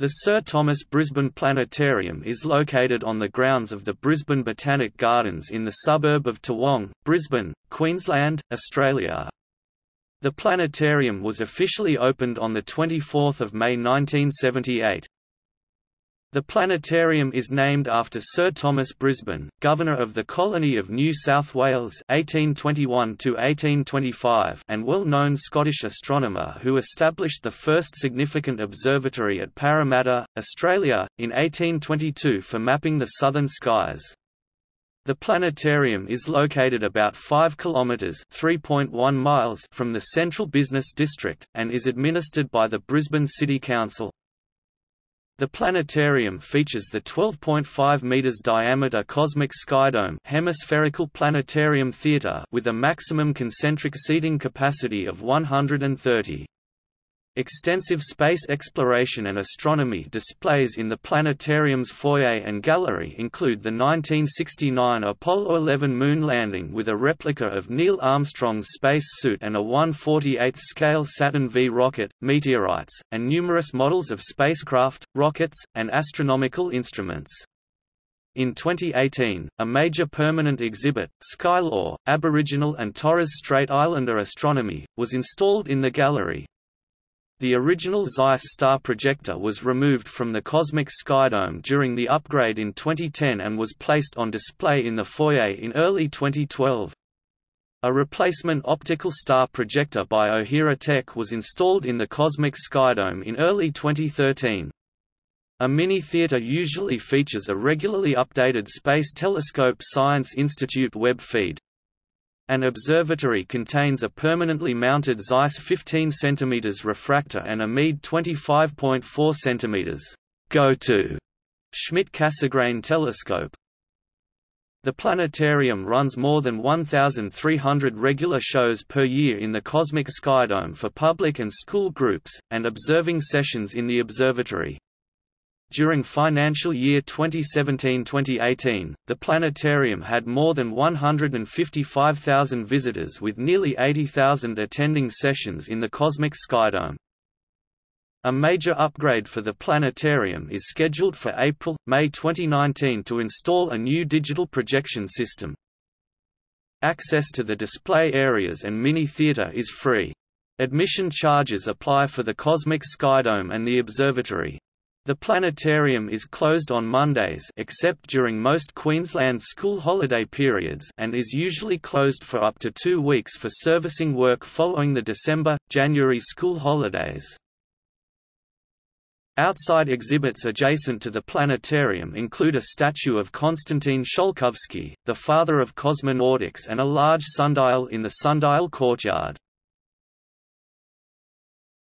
The Sir Thomas Brisbane Planetarium is located on the grounds of the Brisbane Botanic Gardens in the suburb of Toowong, Brisbane, Queensland, Australia. The planetarium was officially opened on 24 May 1978. The planetarium is named after Sir Thomas Brisbane, Governor of the Colony of New South Wales 1821 and well-known Scottish astronomer who established the first significant observatory at Parramatta, Australia, in 1822 for mapping the southern skies. The planetarium is located about 5 kilometres (3.1 miles) from the central business district, and is administered by the Brisbane City Council. The planetarium features the 12.5 meters diameter cosmic skydome hemispherical planetarium theater with a maximum concentric seating capacity of 130. Extensive space exploration and astronomy displays in the planetarium's foyer and gallery include the 1969 Apollo 11 moon landing with a replica of Neil Armstrong's space suit and a 1/48th-scale Saturn V rocket, meteorites, and numerous models of spacecraft, rockets, and astronomical instruments. In 2018, a major permanent exhibit, Skylore, Aboriginal and Torres Strait Islander astronomy, was installed in the gallery. The original Zeiss star projector was removed from the Cosmic Skydome during the upgrade in 2010 and was placed on display in the foyer in early 2012. A replacement optical star projector by Ohira Tech was installed in the Cosmic Skydome in early 2013. A mini-theater usually features a regularly updated Space Telescope Science Institute web feed. An observatory contains a permanently mounted Zeiss 15 cm refractor and a Meade 25.4 cm go-to Schmidt-Cassegrain telescope. The planetarium runs more than 1,300 regular shows per year in the Cosmic Skydome for public and school groups, and observing sessions in the observatory. During financial year 2017-2018, the planetarium had more than 155,000 visitors with nearly 80,000 attending sessions in the Cosmic Skydome. A major upgrade for the planetarium is scheduled for April-May 2019 to install a new digital projection system. Access to the display areas and mini-theater is free. Admission charges apply for the Cosmic Skydome and the observatory. The planetarium is closed on Mondays except during most Queensland school holiday periods and is usually closed for up to two weeks for servicing work following the December-January school holidays. Outside exhibits adjacent to the planetarium include a statue of Konstantin Tsiolkovsky, the father of cosmonautics and a large sundial in the sundial courtyard.